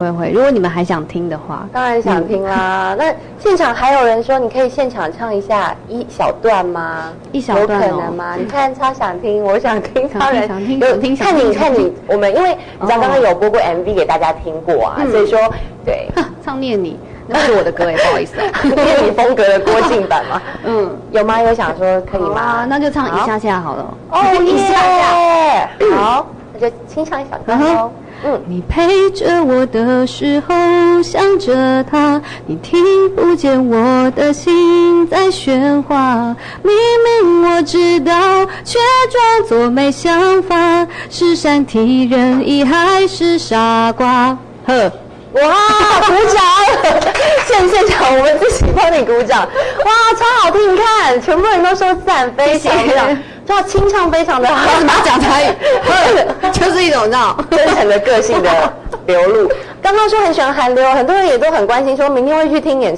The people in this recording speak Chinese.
会会，如果你们还想听的话，当然想听啦。那现场还有人说，你可以现场唱一下一小段吗？一小段哦有可能吗？你看，超想听，我想听，超人想听有想听看你看你，我们因为你知道哦刚刚有播过 MV 给大家听过啊，嗯所以说对，唱念你，那是我的歌哎，不好意思啊。念你风格的郭靖版吗，嗯，有吗？有想说可以吗啊？，那就唱一下下好了。哦一下下。清唱一小段嗯喽。嗯，你陪着我的时候想着他，你听不见我的心在喧哗。明明我知道，却装作没想法，是善体人意还是傻瓜？呵，哇，鼓掌！现现场我们自己帮你鼓掌，哇，超好听！你看，全部人都说赞，非常非常，哇，清唱非常的好，为什么讲台语？呵，就是一种那种。真诚的个性的流露。刚刚说很喜欢韩流，很多人也都很关心，说明天会去听演。